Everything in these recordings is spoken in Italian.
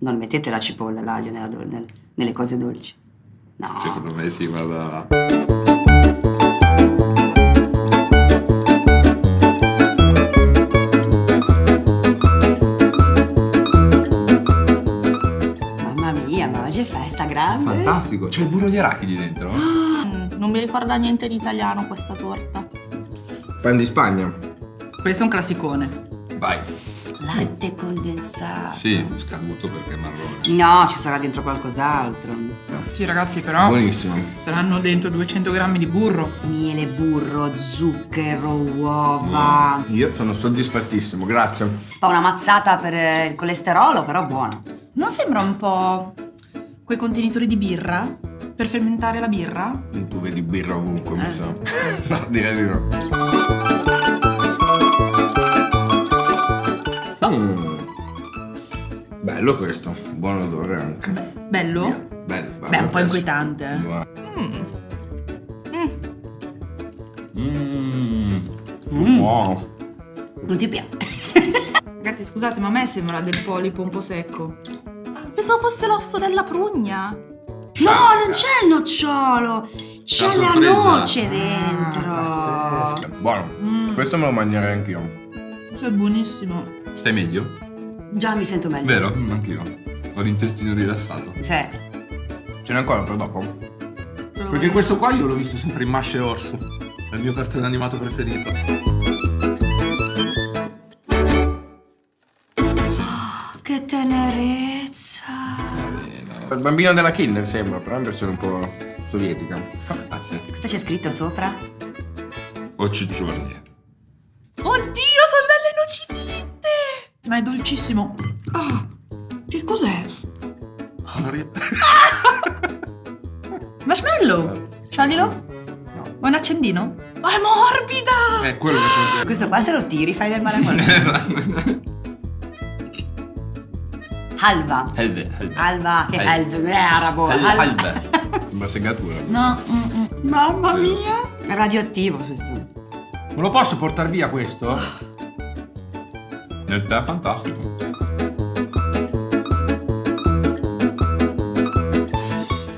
Non mettete la cipolla, l'aglio nel- nelle cose dolci. No. Secondo me sì, guarda. Mamma mia, ma oggi è festa grande. Fantastico. C'è il burro di arachidi dentro? Mm, non mi ricorda niente di italiano questa torta. Pan di Spagna. Questo è un classicone. Vai. Latte condensato. Sì, scaduto perché è marrone. No, ci sarà dentro qualcos'altro. Sì, ragazzi, però Buonissimo. saranno dentro 200 grammi di burro. Miele, burro, zucchero, uova. Io sono soddisfattissimo, grazie. Poi una mazzata per eh, il colesterolo, però buono. Non sembra un po' quei contenitori di birra? Per fermentare la birra? Tu vedi birra ovunque, mi Eh. sa. No, direi di no. Bello questo, buon odore anche. Bello? Bello, bello. Beh, un po' questo. inquietante. Mmm. Buono. Non ti piace? Ragazzi, scusate, ma a me sembra del polipo un po' secco. Pensavo fosse l'osso della prugna. No, non c'è il nocciolo. C'è La la noce dentro. Pazzesco. Buono. Mm. Questo me lo mangerei anch'io. Questo è buonissimo. Stai meglio? Già mi sento meglio. Vero? Mm, Anch'io. Ho l'intestino rilassato. Cioè, Ce n'è ancora per dopo? Perché questo qua io l'ho visto sempre in Masce Orso. È il mio cartone animato preferito. che tenerezza. Il bambino della Kinder sembra, però è in versione un po' sovietica. Grazie. Cosa c'è scritto sopra? O ciccioni. Oddio, Ma è dolcissimo. Ah, che cos'è? Marshmallow? Sciaglilo? No. Vuoi un accendino? Ma è morbida! È quello che c'è Questo qua se lo tiri fai del male a qualcuno. Esatto. Halva. Helve, helve. Alva, che helve, è arabo. Hel- Alva. helve. Sembra segatura. No, mm, mm. mamma mia! È radioattivo questo. Me lo posso portare via questo? Nel tè è fantastico.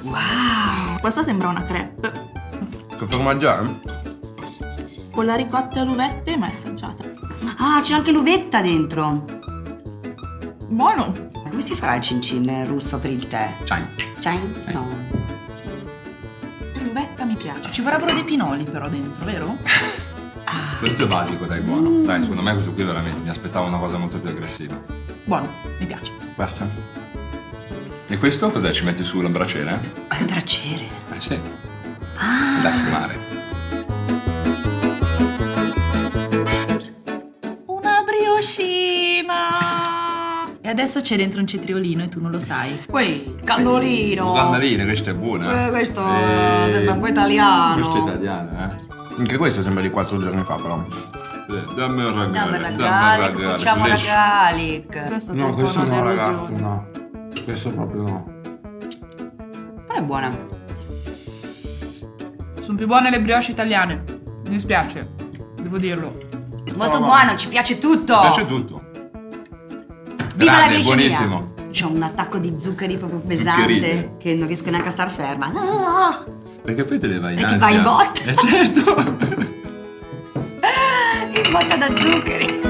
Wow. Questa sembra una crepe. Che formaggio è? Con la ricotta e l'uvette ma è assaggiata. Ah, c'è anche l'uvetta dentro. Buono! Ma come si farà il cin cin russo per il tè? Ciao. C'hai? No. L'uvetta mi piace. Ci vorrebbero dei pinoli però dentro, vero? Questo è basico, dai, buono. Dai, secondo me questo qui veramente mi aspettavo una cosa molto più aggressiva. Buono, mi piace. Basta. E questo cos'è? Ci metti sulla braciera? È il braciere. Eh sì. Da fumare. Una brioscina! E adesso c'è dentro un cetriolino e tu non lo sai. Poi, cannolino. Cannolino, questo è buono. Eh, questo sembra un po' italiano. Questo è italiano, eh. Anche questo sembra di quattro giorni fa, però. Sì, Dammi un ragazzo. Andiamo ragalic, facciamo ragalic. Questo è No, troppo questo no, ragazzi, no. Questo proprio no. Però è buona. Sono più buone le brioche italiane. Mi dispiace, devo dirlo. Molto buono, ci piace tutto. Mi piace tutto. Viva la Grande, glicemia. buonissimo. C'ho un attacco di zuccheri proprio pesante Zuccherine. che non riesco neanche a star ferma. Ah, Perché poi te ne vai in E ti ansia. vai in botta. Eh certo. in botta da zuccheri.